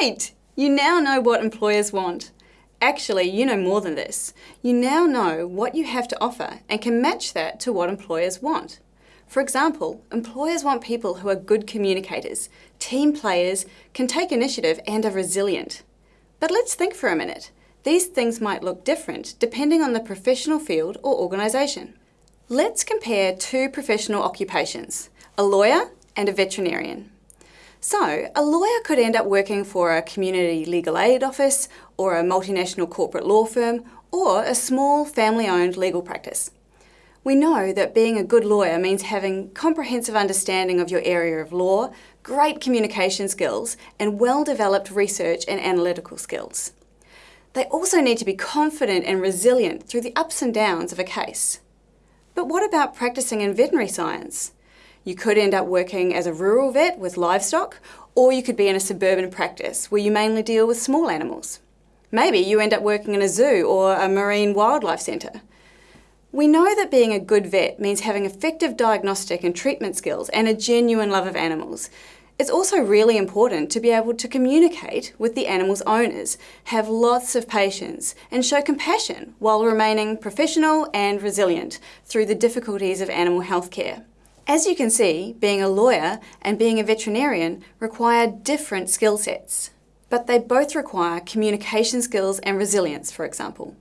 Great! You now know what employers want. Actually, you know more than this. You now know what you have to offer and can match that to what employers want. For example, employers want people who are good communicators, team players, can take initiative and are resilient. But let's think for a minute. These things might look different depending on the professional field or organisation. Let's compare two professional occupations, a lawyer and a veterinarian. So, a lawyer could end up working for a community legal aid office or a multinational corporate law firm or a small family-owned legal practice. We know that being a good lawyer means having comprehensive understanding of your area of law, great communication skills and well-developed research and analytical skills. They also need to be confident and resilient through the ups and downs of a case. But what about practicing in veterinary science? You could end up working as a rural vet with livestock, or you could be in a suburban practice where you mainly deal with small animals. Maybe you end up working in a zoo or a marine wildlife centre. We know that being a good vet means having effective diagnostic and treatment skills and a genuine love of animals. It's also really important to be able to communicate with the animal's owners, have lots of patience and show compassion while remaining professional and resilient through the difficulties of animal healthcare. As you can see, being a lawyer and being a veterinarian require different skill sets, but they both require communication skills and resilience, for example.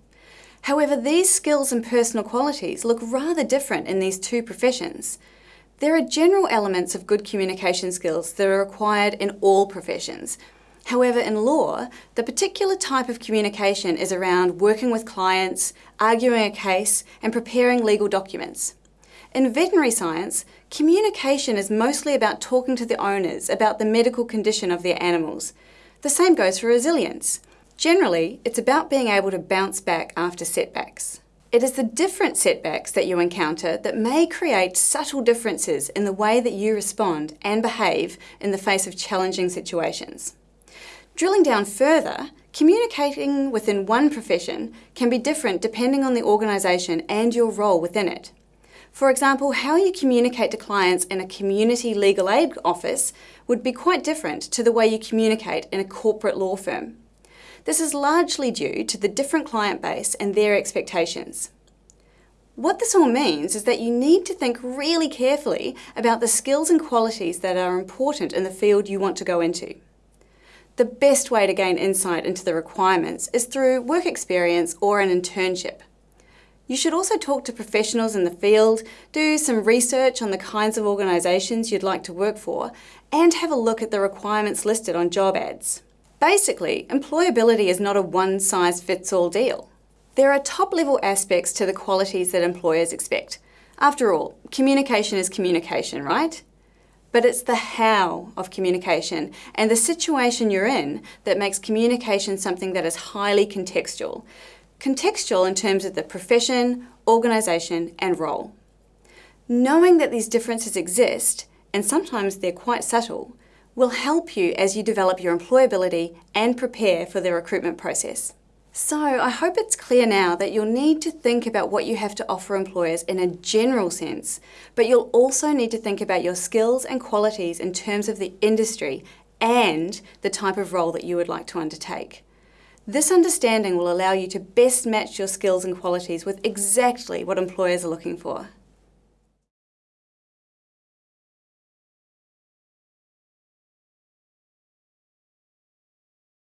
However, these skills and personal qualities look rather different in these two professions. There are general elements of good communication skills that are required in all professions. However, in law, the particular type of communication is around working with clients, arguing a case, and preparing legal documents. In veterinary science, communication is mostly about talking to the owners about the medical condition of their animals. The same goes for resilience. Generally, it's about being able to bounce back after setbacks. It is the different setbacks that you encounter that may create subtle differences in the way that you respond and behave in the face of challenging situations. Drilling down further, communicating within one profession can be different depending on the organisation and your role within it. For example, how you communicate to clients in a community legal aid office would be quite different to the way you communicate in a corporate law firm. This is largely due to the different client base and their expectations. What this all means is that you need to think really carefully about the skills and qualities that are important in the field you want to go into. The best way to gain insight into the requirements is through work experience or an internship. You should also talk to professionals in the field, do some research on the kinds of organisations you'd like to work for, and have a look at the requirements listed on job ads. Basically, employability is not a one-size-fits-all deal. There are top-level aspects to the qualities that employers expect. After all, communication is communication, right? But it's the how of communication and the situation you're in that makes communication something that is highly contextual, Contextual in terms of the profession, organisation and role. Knowing that these differences exist, and sometimes they're quite subtle, will help you as you develop your employability and prepare for the recruitment process. So I hope it's clear now that you'll need to think about what you have to offer employers in a general sense, but you'll also need to think about your skills and qualities in terms of the industry and the type of role that you would like to undertake. This understanding will allow you to best match your skills and qualities with exactly what employers are looking for.